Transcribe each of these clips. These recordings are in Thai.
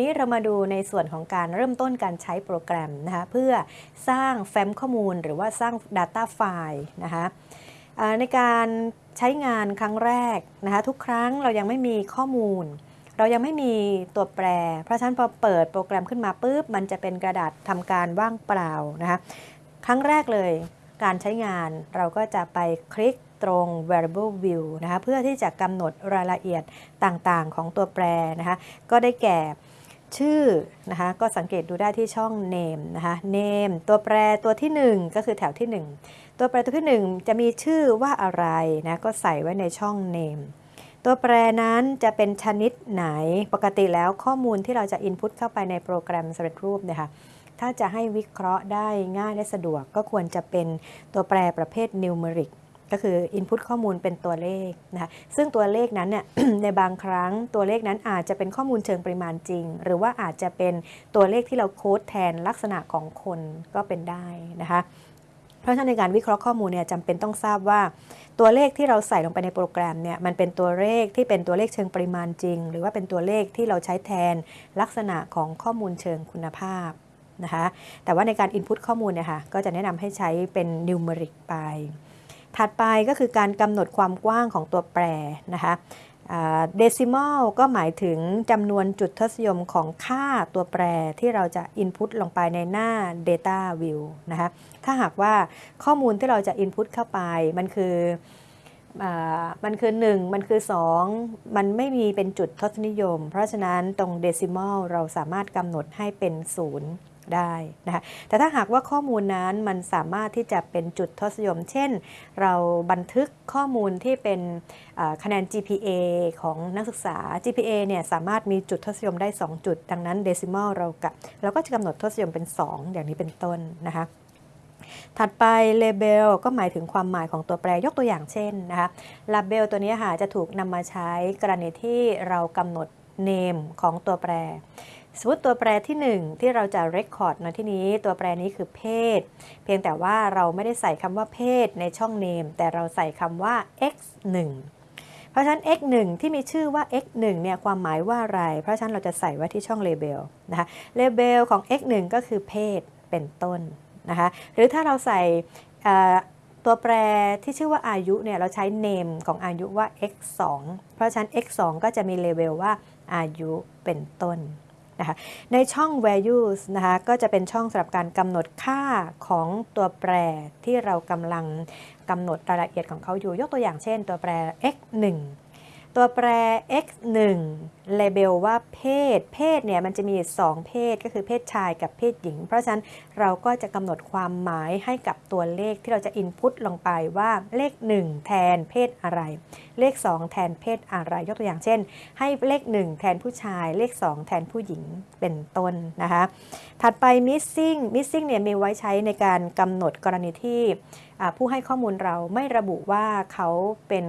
นี้เรามาดูในส่วนของการเริ่มต้นการใช้โปรแกรมนะคะเพื่อสร้างแฟ้มข้อมูลหรือว่าสร้าง Data ไฟล์นะคะในการใช้งานครั้งแรกนะคะทุกครั้งเรายังไม่มีข้อมูล เรายังไม่มีตัวแปร เพราะฉะนั้นพอเปิดโปรแกรมขึ้นมาปุ๊บมันจะเป็นกระดาษทำการว่างเปล่านะคะครั้งแรกเลยการใช้งานเราก็จะไปคลิกตรง variable view นะคะเพื่อที่จะกำหนดรายละเอียดต่างๆของตัวแปรนะคะก็ได้แก่ ชื่อนะคะก็สังเกตดูได้ที่ช่อง name นะคะ name ตัวแปรตัวที่ 1 ก็คือแถวที่ 1 ตัวแปรตัวที่ 1 จะมีชื่อว่าอะไรนะก็ใส่ไว้ในช่อง name ตัวแปรนั้นจะเป็นชนิดไหนปกติแล้วข้อมูลที่เราจะ input เข้าไปในโปรแกรมสำเร็จรูปนี่ยค่ะถ้าจะให้วิเคราะห์ได้ง่ายและสะดวกก็ควรจะเป็นตัวแปรประเภท numeric ก็คือ input ข้อมูลเป็นตัวเลขนะคะซึ่งตัวเลขนั้นเนี่ยในบางครั้งตัวเลขนั้นอาจจะเป็นข้อมูลเชิงปริมาณจริง หรือว่าอาจจะเป็นตัวเลขที่เราโค้ดแทนลักษณะของคนก็เป็นได้นะคะเพราะฉะนั้นในการวิเคราะห์ข้อมูลเนี่ยจำเป็นต้องทราบว่า ตัวเลขที่เราใส่ลงไปในโปรแกรมเนี่ยมันเป็นตัวเลขที่เป็นตัวเลขเชิงปริมาณจริง หรือว่าเป็นตัวเลขที่เราใช้แทนลักษณะของข้อมูลเชิงคุณภาพนะคะแต่ว่าในการ Input ข้อมูลเนี่ยค่ะก็จะแนะนำให้ใช้เป็น numeric ไป ถัดไปก็คือการกำหนดความกว้างของตัวแปรนะคะเดซิมอลก็หมายถึงจำนวนจุดทศนิยมของค่าตัวแปรที่เราจะ Input ลงไปในหน้า Data View นะคะถ้าหากว่าข้อมูลที่เราจะ Input เข้าไปมันคืออมันคือ 1 มันคือ 2 มันไม่มีเป็นจุดทศนิยม เพราะฉะนั้นตรงเดซิมอลเราสามารถกำหนดให้เป็น 0 ได้นะคะแต่ถ้าหากว่าข้อมูลนั้นมันสามารถที่จะเป็นจุดทศนิยม เช่น เราบันทึกข้อมูลที่เป็นคะแนน GPA ของนักศึกษา GPA เนี่ยสามารถมีจุดทศนิยมได้ 2 จุด ดังนั้นเดซิมอลเรากะเราก็จะกำหนดทศนิยมเป็น 2 อย่างนี้เป็นต้นนะคะถัดไป label ก็หมายถึงความหมายของตัวแปรยกตัวอย่างเช่นนะคะ label ตัวนี้ค่ะจะถูกนำมาใช้กรณีที่เรากำหนด name ของตัวแปร สมมติตัวแปรที่ 1 ที่เราจะ record ในที่นี้ ตัวแปรนี้คือเพศ เพียงแต่ว่าเราไม่ได้ใส่คำว่าเพศในช่อง name แต่เราใส่คำว่า x 1เพราะฉะนั้น x 1ที่มีชื่อว่า x 1เนี่ยความหมายว่าอะไร เพราะฉะนั้นเราจะใส่ไว้ที่ช่อง label นะคะ label ของ x 1ก็คือเพศเป็นต้นนะคะหรือถ้าเราใส่ตัวแปรที่ชื่อว่าอายุเนี่ยเราใช้ name ของอายุว่า x 2เพราะฉะนั้น x 2ก็จะมี label ว่าอายุเป็นต้น นะคะในช่อง values นะคะก็จะเป็นช่องสำหรับการกำหนดค่าของตัวแปรที่เรากำลังกำหนดรายละเอียดของเขาอยู่ ยกตัวอย่างเช่นตัวแปร x 1 ตัวแปร x 1 label ว่าเพศ เพศเนี่ยมันจะมี 2 เพศก็คือเพศชายกับเพศหญิง เพราะฉะนั้นเราก็จะกำหนดความหมายให้กับตัวเลขที่เราจะ input ลงไปว่าเลข 1 แทนเพศอะไร เลข 2 แทนเพศอะไร ยกตัวอย่างเช่น ให้เลข 1 แทนผู้ชาย เลข 2 แทนผู้หญิงเป็นต้นนะคะ ถัดไป missing missing เนี่ยมีไว้ใช้ในการกำหนดกรณีที่ ผู้ให้ข้อมูลเราไม่ระบุว่าเขาเป็น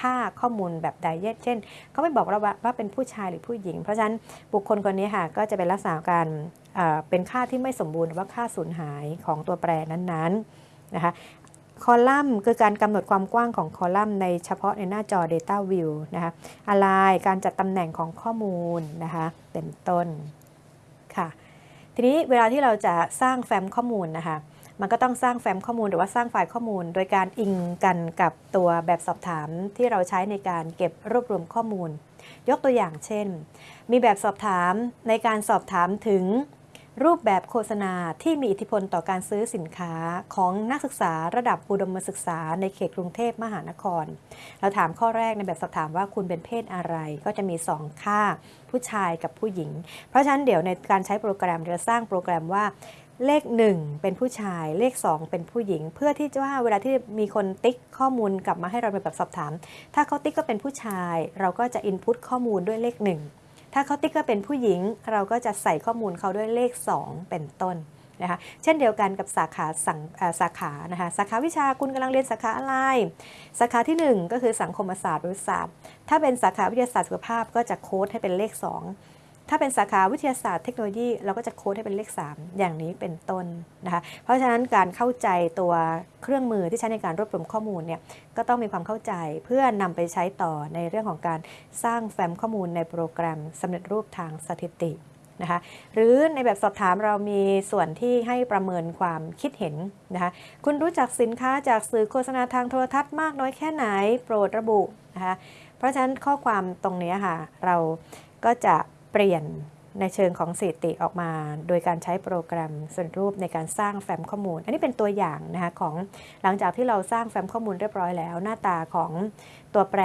ค่าข้อมูลแบบใดเช่นเขาไม่บอกเราว่าเป็นผู้ชายหรือผู้หญิง เพราะฉะนั้นบุคคลคนนี้ค่ะก็จะเป็นลักษณะการเป็นค่าที่ไม่สมบูรณ์หรือว่าค่าสูญหายของตัวแปรนั้นๆนะคะคอลัมน์คือการกำหนดความกว้างของคอลัมน์ในเฉพาะในหน้าจอ Data View นะคะอะไรการจัดตำแหน่งของข้อมูลนะคะเป็นต้นค่ะ ทีนี้เวลาที่เราจะสร้างแฟ้มข้อมูลนะคะ มันก็ต้องสร้างแฟ้มข้อมูลหรือว่าสร้างไฟล์ข้อมูล โดยการอิงกันกับตัวแบบสอบถามที่เราใช้ในการเก็บรวบรวมข้อมูล ยกตัวอย่างเช่น มีแบบสอบถามในการสอบถามถึง รูปแบบโฆษณาที่มีอิทธิพลต่อการซื้อสินค้าของนักศึกษาระดับอุดมศึกษาในเขตกรุงเทพมหานคร เราถามข้อแรกในแบบสอบถามว่าคุณเป็นเพศอะไร ก็จะมี 2 ค่า ผู้ชายกับผู้หญิง เพราะฉะนั้นเดี๋ยวในการใช้โปรแกรมเราสร้างโปรแกรมว่า เลข 1 เป็นผู้ชายเลข 2 เป็นผู้หญิง เพื่อที่ว่าเวลาที่มีคนติ๊กข้อมูลกลับมาให้เราเป็นแบบสอบถาม ถ้าเขาติ๊กก็เป็นผู้ชาย เราก็จะอินพุตข้อมูลด้วยเลข 1 ถ้าเขาติ๊กก็เป็นผู้หญิง เราก็จะใส่ข้อมูลเขาด้วยเลข 2 เป็นต้นนะคะเช่นเดียวกันกับสาขาสังสาขานะคะสาขาวิชาคุณกำลังเรียนสาขาอะไร สาขาที่ 1 ก็คือสังคมศาสตร์หรือศาสตร์ ถ้าเป็นสาขาวิทยาศาสตร์สุขภาพก็จะโค้ดให้เป็นเลข 2 ถ้าเป็นสาขาวิทยาศาสตร์เทคโนโลยีเราก็จะโค้ดให้เป็นเลข 3 อย่างนี้เป็นต้นนะคะเพราะฉะนั้นการเข้าใจตัวเครื่องมือที่ใช้ในการรวบรวมข้อมูลเนี่ยก็ต้องมีความเข้าใจเพื่อนำไปใช้ต่อในเรื่องของการสร้างแฟ้มข้อมูลในโปรแกรมสำเร็จรูปทางสถิตินะคะหรือในแบบสอบถามเรามีส่วนที่ให้ประเมินความคิดเห็นนะคะคุณรู้จักสินค้าจากสื่อโฆษณาทางโทรทัศน์มากน้อยแค่ไหนโปรดระบุนะคะเพราะฉะนั้นข้อความตรงนี้ค่ะเราก็จะ เปลี่ยนในเชิงของสถิติออกมา โดยการใช้โปรแกรมส่วนรูปในการสร้างแฟ้มข้อมูล อันนี้เป็นตัวอย่างนะคะของหลังจากที่เราสร้างแฟ้มข้อมูลเรียบร้อยแล้ว หน้าตาของตัวแปร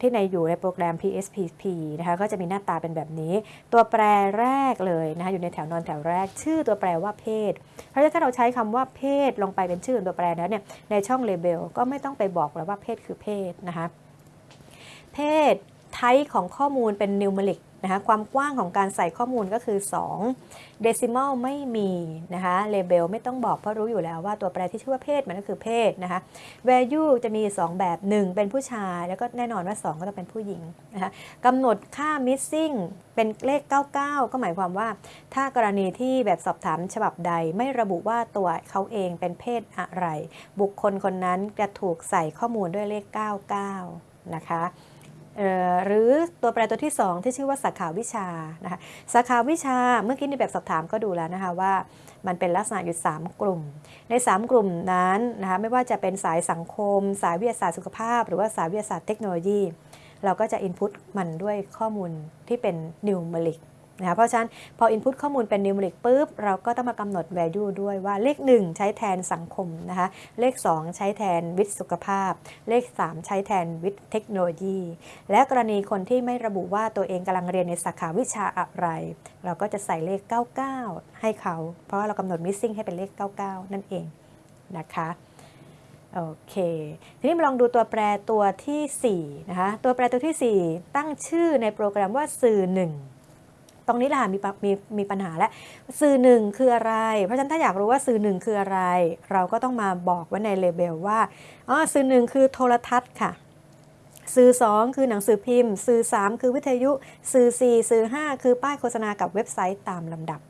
ที่ในอยู่ในโปรแกรม PSPP นะคะก็จะมีหน้าตาเป็นแบบนี้ ตัวแปรแรกเลยนะคะอยู่ในแถวนอนแถวแรก ชื่อตัวแปรว่าเพศ เพราะฉะนั้นถ้าเราใช้คำว่าเพศลงไปเป็นชื่อตัวแปรแล้วเนี่ยในช่องเลเบลก็ไม่ต้องไปบอกแล้วว่าเพศคือเพศนะคะเพศไทป์ของข้อมูลเป็นนิวเมริก นะคะความกว้างของการใส่ข้อมูลก็คือ2เดซิมอลไม่มีนะคะเลเบลไม่ต้องบอกเพราะรู้อยู่แล้วว่าตัวแปรที่ชื่อว่าเพศมันก็คือเพศนะคะ value จะมี 2 แบบ 1 เป็นผู้ชาย แล้วก็แน่นอนว่า 2 ก็ต้องเป็นผู้หญิงนะคะกำหนดค่า missing เป็นเลข 99 ก็หมายความว่า ถ้ากรณีที่แบบสอบถามฉบับใดไม่ระบุว่าตัวเขาเองเป็นเพศอะไร บุคคลคนนั้นจะถูกใส่ข้อมูลด้วยเลข 99 นะคะ หรือตัวแปรตัวที่ 2 ที่ชื่อว่าสาขาวิชานะคะสาขาวิชาเมื่อกี้ในแบบสอบถามก็ดูแล้วนะคะว่ามันเป็นลักษณะอยู่ 3 กลุ่ม ใน 3 กลุ่มนั้นนะคะไม่ว่าจะเป็นสายสังคม สายวิทยาศาสตร์สุขภาพ หรือว่าสายวิทยาศาสตร์เทคโนโลยี เราก็จะ input มันด้วยข้อมูลที่เป็น numeric นะ คะเพราะฉะนั้นพอ input ข้อมูลเป็น numeric ปุ๊บ เราก็ต้องมากำหนด value ด้วยว่าเลข 1 ใช้แทนสังคมนะคะเลข 2 ใช้แทนวิทย์สุขภาพ เลข 3 ใช้แทนวิทย์เทคโนโลยี และกรณีคนที่ไม่ระบุว่าตัวเองกำลังเรียนในสาขาวิชาอะไร เราก็จะใส่เลข 99 ให้เขา เพราะว่าเรากำหนด missing ให้เป็นเลข 99 นั่นเองนะคะโอเค ทีนี้มาลองดูตัวแปรตัวที่4นะคะตัวแปรตัวที่ 4 ตั้งชื่อในโปรแกรมว่าสื่อ 1 ตรงนี้แหละมีมีมีปัญหาแล้วสื่อหนึ่งคืออะไร เพราะฉะนั้นถ้าอยากรู้ว่าสื่อหนึ่งคืออะไร เราก็ต้องมาบอกไว้ในเลเบลว่าอ๋อสื่อหนึ่งคือโทรทัศน์ค่ะ สื่อ 2 คือหนังสือพิมพ์ สื่อ 3 คือวิทยุ สื่อ 4 สื่อ 5 คือป้ายโฆษณากับเว็บไซต์ตามลำดับ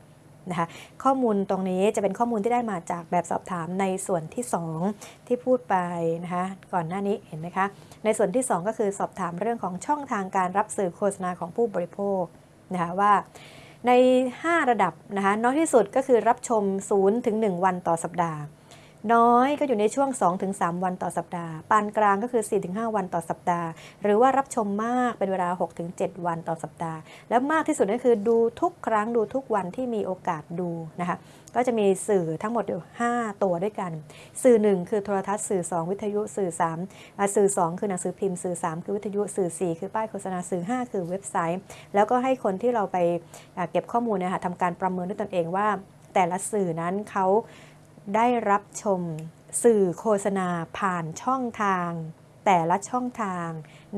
นะคะข้อมูลตรงนี้จะเป็นข้อมูลที่ได้มาจากแบบสอบถามในส่วนที่ 2 ที่พูดไปนะคะก่อนหน้านี้เห็นไหมคะ ในส่วนที่ 2 ก็คือสอบถามเรื่องของช่องทางการรับสื่อโฆษณาของผู้บริโภค นะคะว่าใน 5 ระดับนะคะน้อยที่สุดก็คือรับชม0ถึง1วันต่อสัปดาห์ น้อยก็อยู่ในช่วง 2-3 วันต่อสัปดาห์ ปานกลางก็คือ 4-5 วันต่อสัปดาห์ หรือว่ารับชมมากเป็นเวลา 6-7 วันต่อสัปดาห์ แล้วมากที่สุดก็คือดูทุกครั้งดูทุกวันที่มีโอกาสดูนะคะก็จะมีสื่อทั้งหมดอยู่ 5 ตัวด้วยกัน สื่อ 1 คือโทรทัศน์สื่อ 2 วิทยุสื่อ 3 สื่อ 2 คือหนังสือพิมพ์สื่อ 3 คือวิทยุสื่อ 4 คือป้ายโฆษณาสื่อ 5 คือเว็บไซต์ แล้วก็ให้คนที่เราไปเก็บข้อมูลนะคะทำการประเมินด้วยตนเองว่า แต่ละสื่อนั้นเขา ได้รับชม สื่อโฆษณาผ่านช่องทาง แต่ละช่องทาง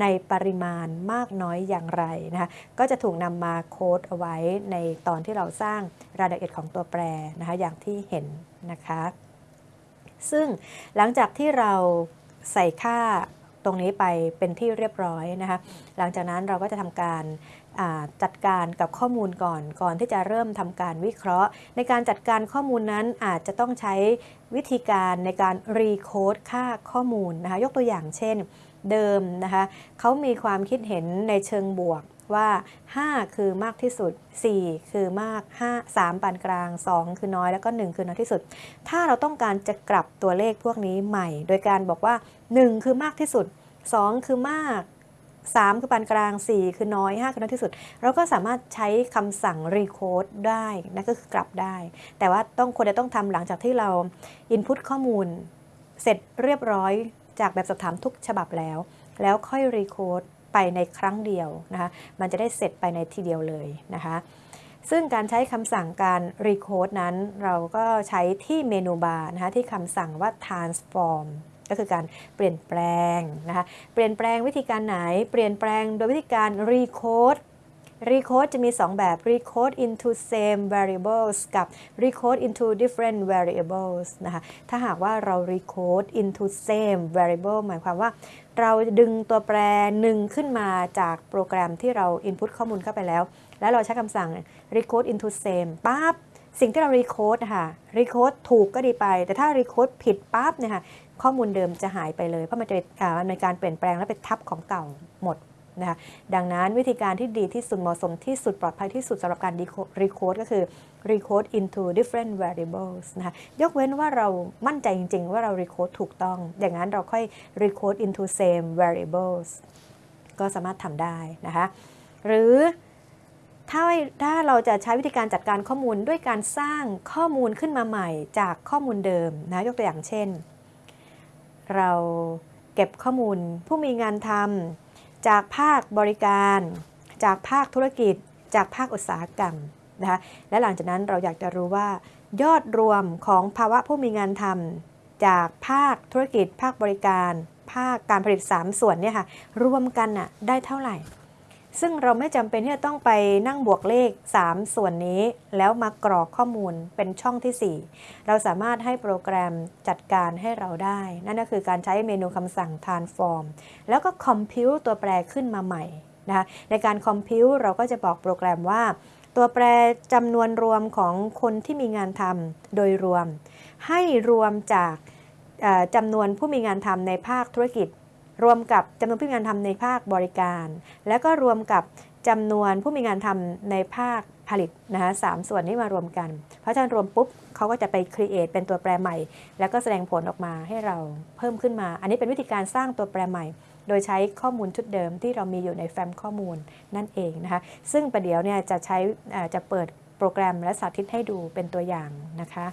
ในปริมาณมากน้อยอย่างไรนะคะก็จะถูกนำมาโค้ดเอาไว้ในตอนที่เราสร้างรายละเอียดของตัวแปรนะคะอย่างที่เห็นนะคะ ซึ่งหลังจากที่เราใส่ค่า ตรงนี้ไปเป็นที่เรียบร้อยนะคะหลังจากนั้นเราก็จะทำการจัดการกับข้อมูลก่อนก่อนที่จะเริ่มทำการวิเคราะห์ ในการจัดการข้อมูลนั้นอาจจะต้องใช้วิธีการในการรีโคดค่าข้อมูลนะคะยกตัวอย่างเช่นเดิมนะคะเขามีความคิดเห็นในเชิงบวกว่า 5 คือมากที่สุด 4 คือมาก 5 3 ปานกลาง 2 คือน้อย แล้วก็ 1 คือน้อยที่สุด ถ้าเราต้องการจะกลับตัวเลขพวกนี้ใหม่ โดยการบอกว่า 1 คือมากที่สุด 2 คือมาก 3 คือปานกลาง 4 คือน้อย 5 คือน้อยที่สุด เราก็สามารถใช้คำสั่งรีโคดได้นั่นก็คือกลับได้ แต่ว่าต้องควรจะต้องทำหลังจากที่เรา input ข้อมูล เสร็จเรียบร้อยจากแบบสอบถามทุกฉบับแล้ว แล้วค่อยรีโคดไปในครั้งเดียวนะคะมันจะได้เสร็จไปในทีเดียวเลยนะคะซึ่งการใช้คำสั่งการรีโคดนั้น เราก็ใช้ที่เมนูบาร์นะคะที่คำสั่งว่า transform ก็คือการเปลี่ยนแปลงนะคะ เปลี่ยนแปลงวิธีการไหน เปลี่ยนแปลงโดยวิธีการ recode recode จะมี 2 แบบ recode into same variables กับ recode into different variables นะคะ ถ้าหากว่าเรา recode into same variable หมายความว่า เราดึงตัวแปรหนึ่งขึ้นมาจากโปรแกรมที่เรา input ข้อมูลเข้าไปแล้ว แล้วเราใช้คำสั่ง recode into same ปั๊บ สิ่งที่เรา recode นะคะ recode ถูกก็ดีไป แต่ถ้า recode ผิดปั๊บเนี่ยค่ะ ข้อมูลเดิมจะหายไปเลย เพราะมันจะมันเป็นการเปลี่ยนแปลงและเป็นทับของเก่าหมดนะคะดังนั้นวิธีการที่ดีที่สุดเหมาะสมที่สุดปลอดภัยที่สุดสำหรับการ recode ก็คือ recode into different variables นะคะยกเว้นว่าเรามั่นใจจริง ๆ ว่าเรา recode ถูกต้อง อย่างนั้นเราค่อย recode into same variables ก็สามารถทำได้นะคะหรือถ้าถ้าเราจะใช้วิธีการจัดการข้อมูลด้วยการสร้างข้อมูลขึ้นมาใหม่จากข้อมูลเดิมนะยกตัวอย่างเช่น เราเก็บข้อมูลผู้มีงานทำจากภาคบริการ จากภาคธุรกิจ จากภาคอุตสาหกรรมนะคะและหลังจากนั้นเราอยากจะรู้ว่า ยอดรวมของภาวะผู้มีงานทำจากภาคธุรกิจ ภาคบริการ ภาคการผลิต 3 ส่วนเนี่ยค่ะรวมกันน่ะได้เท่าไหร่ ซึ่งเราไม่จำเป็นที่จะต้องไปนั่งบวกเลข 3 ส่วนนี้ แล้วมากรอกข้อมูลเป็นช่องที่ 4 เราสามารถให้โปรแกรมจัดการให้เราได้ นั่นก็คือการใช้เมนูคำสั่ง transform แล้วก็ compute ตัวแปรขึ้นมาใหม่นะคะในการ compute เราก็จะบอกโปรแกรมว่า ตัวแปรจำนวนรวมของคนที่มีงานทำโดยรวม ให้รวมจากจำนวนผู้มีงานทำในภาคธุรกิจ รวมกับจำนวนผู้มีงานทำในภาคบริการ แล้วก็รวมกับจำนวนผู้มีงานทำในภาคผลิตนะคะสามส่วนนี้มารวมกัน เพราะฉะนั้นรวมปุ๊บเขาก็จะไป create เป็นตัวแปรใหม่ แล้วก็แสดงผลออกมาให้เราเพิ่มขึ้นมา อันนี้เป็นวิธีการสร้างตัวแปรใหม่ โดยใช้ข้อมูลชุดเดิมที่เรามีอยู่ในแฟ้มข้อมูลนั่นเองนะคะ ซึ่งประเดี๋ยวเนี่ยจะใช้จะเปิดโปรแกรมและสาธิตให้ดูเป็นตัวอย่างนะคะ